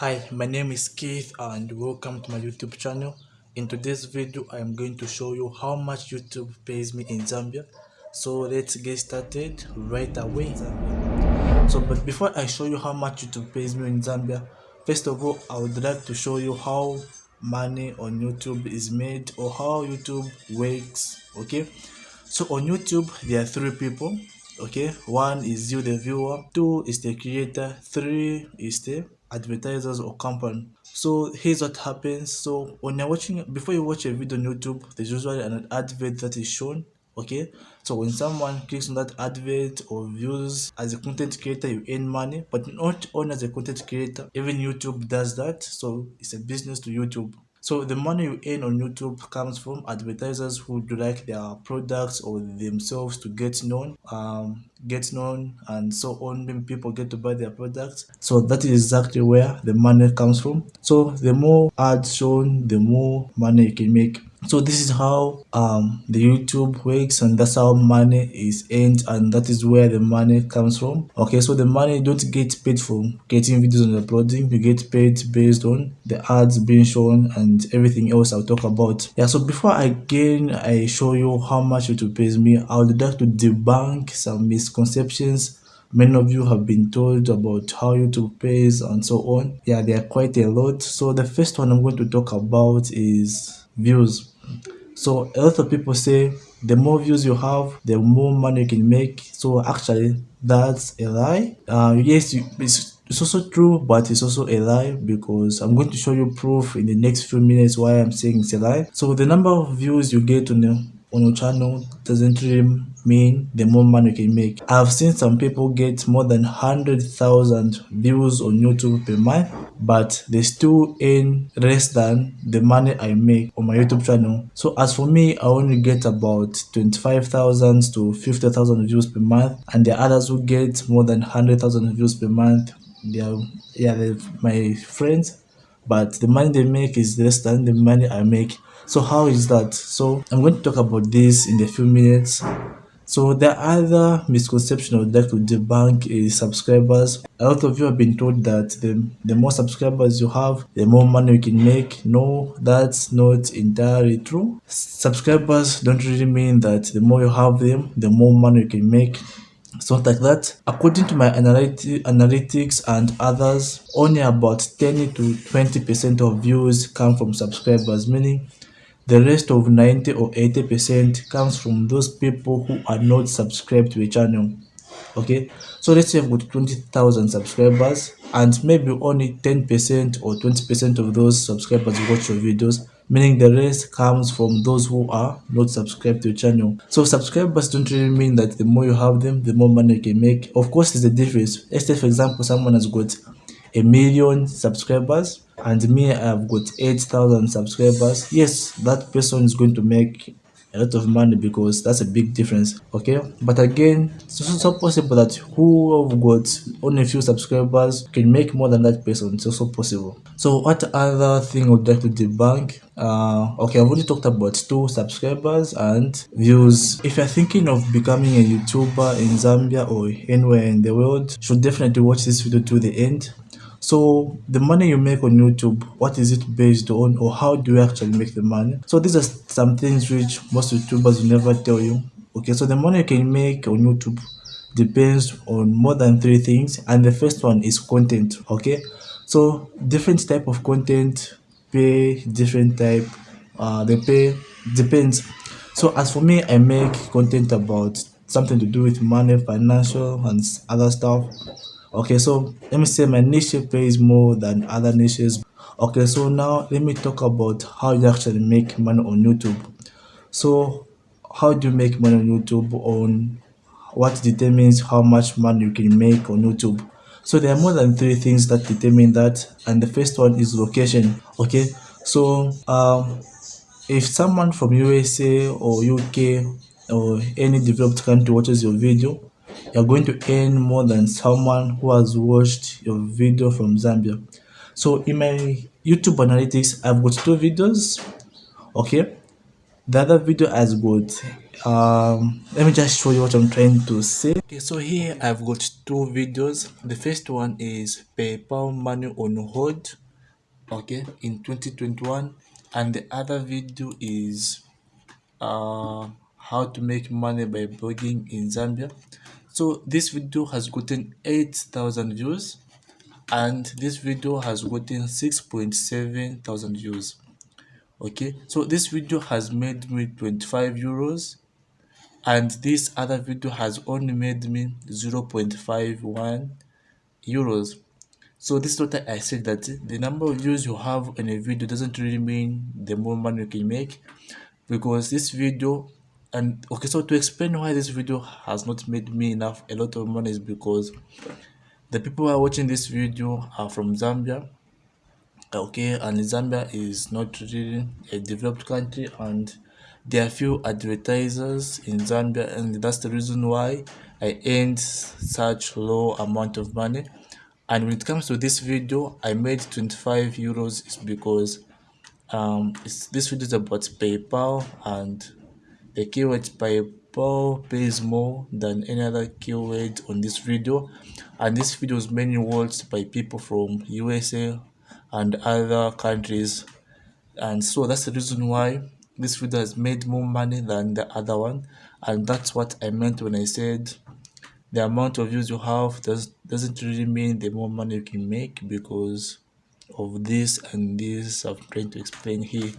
Hi, my name is Keith and welcome to my YouTube channel. In today's video, I am going to show you how much YouTube pays me in Zambia. So let's get started right away. So but before I show you how much YouTube pays me in Zambia, first of all, I would like to show you how money on YouTube is made or how YouTube works, okay? So on YouTube, there are three people okay one is you the viewer two is the creator three is the advertisers or company. So here's what happens. So when you're watching before you watch a video on youtube there's usually an advert that is shown okay? So when someone clicks on that advert or views as a content creator you earn money. But not only as a content creator even youtube does that. So it's a business to youtube so the money you earn on YouTube comes from advertisers who do like their products or themselves to get known, um, get known and so on. When people get to buy their products. So that is exactly where the money comes from. So the more ads shown, the more money you can make so this is how um the youtube works and that's how money is earned and that is where the money comes from. Okay so the money don't get paid for getting videos and uploading. You get paid based on the ads being shown and everything else i'll talk about. Yeah so before i again i show you how much youtube pays me i would like to debunk some misconceptions many of you have been told about how youtube pays and so on. Yeah there are quite a lot. So the first one i'm going to talk about is views. So a lot of people say the more views you have the more money you can make. So actually that's a lie. Uh, yes it's, also true but it's also a lie because i'm going to show you proof in the next few minutes why i'm saying it's a lie. So the number of views you get on the on your channel doesn't really mean the more money you can make. I've seen some people get more than 100,000 views on YouTube per month, but they still earn less than the money I make on my YouTube channel. So as for me, I only get about 25,000 to 50,000 views per month, and the others who get more than 100,000 views per month, they are, yeah, they're my friends, but the money they make is less than the money I make so how is that so i'm going to talk about this in a few minutes so the other misconception I would like to debunk is subscribers. A lot of you have been told that the, the more subscribers you have, the more money you can make. No, that's not entirely true. Subscribers don't really mean that the more you have them, the more money you can make. It's not like that. According to my analytics, analytics and others, only about 10 to 20% of views come from subscribers, meaning the rest of 90 or 80% comes from those people who are not subscribed to a channel. Okay, so let's say I've got 20,000 subscribers and maybe only 10% or 20% of those subscribers watch your videos, meaning the rest comes from those who are not subscribed to your channel. So subscribers don't really mean that the more you have them, the more money you can make. Of course, there's a difference. Let's say, for example, someone has got a million subscribers and me i've got 8000 subscribers. Yes that person is going to make a lot of money because that's a big difference okay? But again it's also possible that who have got only a few subscribers can make more than that person. It's also possible. So what other thing would like to debunk? Uh okay i've already talked about two subscribers and views. If you're thinking of becoming a youtuber in zambia or anywhere in the world should definitely watch this video to the end so the money you make on youtube what is it based on or how do you actually make the money? So these are some things which most youtubers will never tell you okay? So the money you can make on youtube depends on more than three things and the first one is content okay? So different type of content pay different type uh they pay depends. So as for me i make content about something to do with money financial and other stuff okay so let me say my niche pays more than other niches. Okay so now let me talk about how you actually make money on youtube. So how do you make money on youtube? On what determines how much money you can make on youtube. So there are more than three things that determine that and the first one is location. Okay so um if someone from usa or uk or any developed country watches your video you're going to earn more than someone who has watched your video from Zambia. So in my YouTube analytics, I've got two videos. Okay. the other video has got um let me just show you what i'm trying to say okay so here i've got two videos the first one is paypal money on hold okay in 2021 and the other video is uh how to make money by blogging in zambia so this video has gotten 8000 views and this video has gotten 6.7 thousand views. Okay so this video has made me 25 euros and this other video has only made me 0.51 euros. So this is what i said that the number of views you have in a video doesn't really mean the more money you can make because this video and okay so to explain why this video has not made me enough a lot of money is because the people who are watching this video are from zambia. Okay and zambia is not really a developed country and there are few advertisers in zambia and that's the reason why i earned such low amount of money. And when it comes to this video i made 25 euros is because um this video is about paypal and the keyword paypal pays more than any other keyword on this video and this video is mainly watched by people from usa and other countries. And so that's the reason why this video has made more money than the other one and that's what i meant when i said the amount of views you have does doesn't really mean the more money you can make because of this and this i'm trying to explain here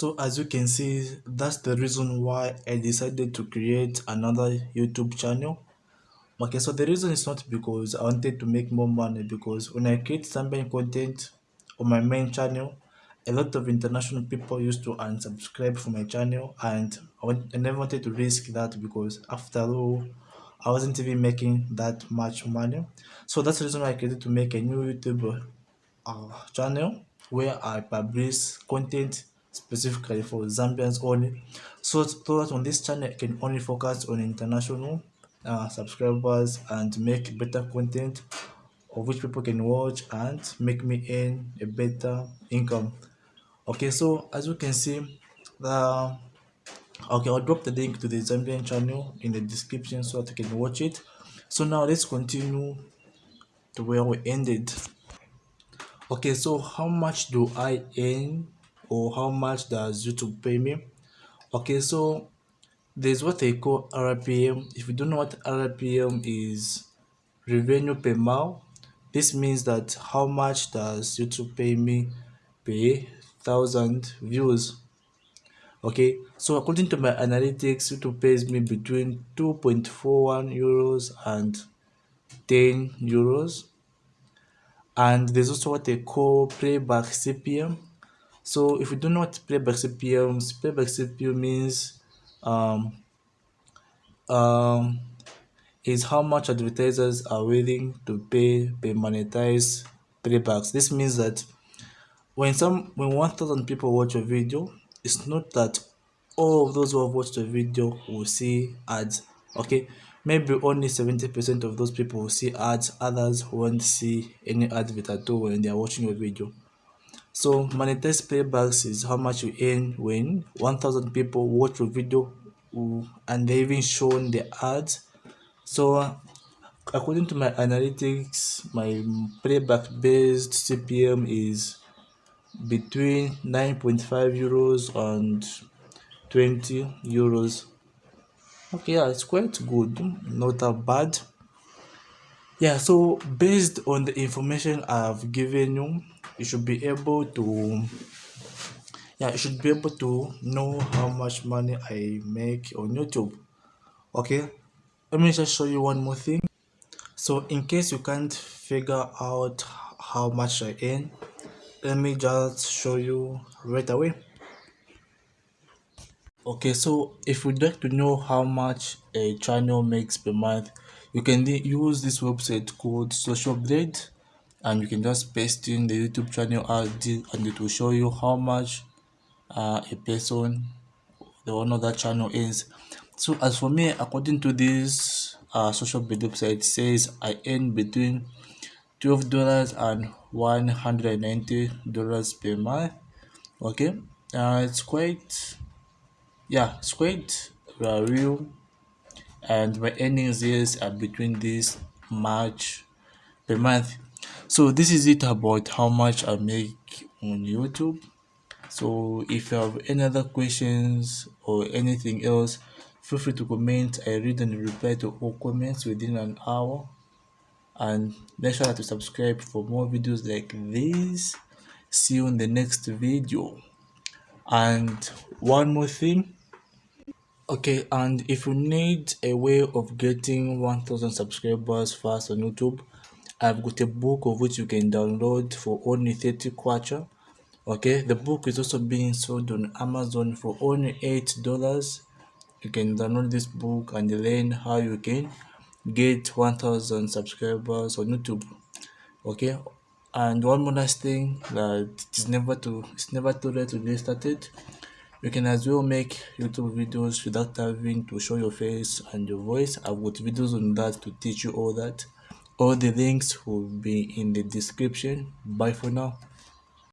so as you can see that's the reason why i decided to create another youtube channel. Okay so the reason is not because i wanted to make more money because when i create Zambian content on my main channel a lot of international people used to unsubscribe from my channel and I, I never wanted to risk that because after all I wasn't even making that much money. So that's the reason why I created to make a new YouTube uh, channel where I publish content specifically for Zambians only. So, so that on this channel I can only focus on international uh, subscribers and make better content of which people can watch and make me earn a better income. Okay so as you can see the okay i'll drop the link to the zambian channel in the description so that you can watch it. So now let's continue to where we ended. Okay so how much do i earn or how much does youtube pay me? Okay so there's what they call rpm if you don't know what rpm is revenue per mile this means that how much does youtube pay me per thousand views? Okay so according to my analytics youtube pays me between 2.41 euros and 10 euros. And there's also what they call playback cpm so if you don't know what playback cpm playback cpm means um um is how much advertisers are willing to pay per monetize playbacks. This means that when some when 1000 people watch a video it's not that all of those who have watched the video will see ads. Okay? Maybe only 70 percent of those people will see ads. Others won't see any advert at all when they are watching your video so monetized playbacks is how much you earn when 1000 people watch your video uh, and they even shown the ads. So according to my analytics my playback based cpm is between 9.5 euros and 20 euros. Okay yeah it's quite good not that bad. Yeah so based on the information i've given you you should be able to yeah you should be able to know how much money i make on youtube. Okay? Let me just show you one more thing. So in case you can't figure out how much i earn let me just show you right away. Okay so if you'd like to know how much a channel makes per month you can use this website called social blade and you can just paste in the youtube channel id and it will show you how much uh, a person the owner of that channel is. So as for me according to this uh, social media website says i earn between 12 dollars and 190 dollars per month. Okay? Uh, it's quite yeah it's quite uh, real. And my earnings is are between this march per month so this is it about how much i make on youtube. So if you have any other questions or anything else feel free to comment. I read and reply to all comments within an hour. And make sure to subscribe for more videos like this. See you in the next video. And one more thing. Okay and if you need a way of getting 1000 subscribers fast on youtube i've got a book of which you can download for only 30 kwacha. Okay the book is also being sold on amazon for only eight dollars. You can download this book and learn how you can get 1000 subscribers on youtube. Okay and one more last thing that it's never too it's never too late to get started. You can as well make youtube videos without having to show your face and your voice. I've got videos on that to teach you all that all the links will be in the description. Bye for now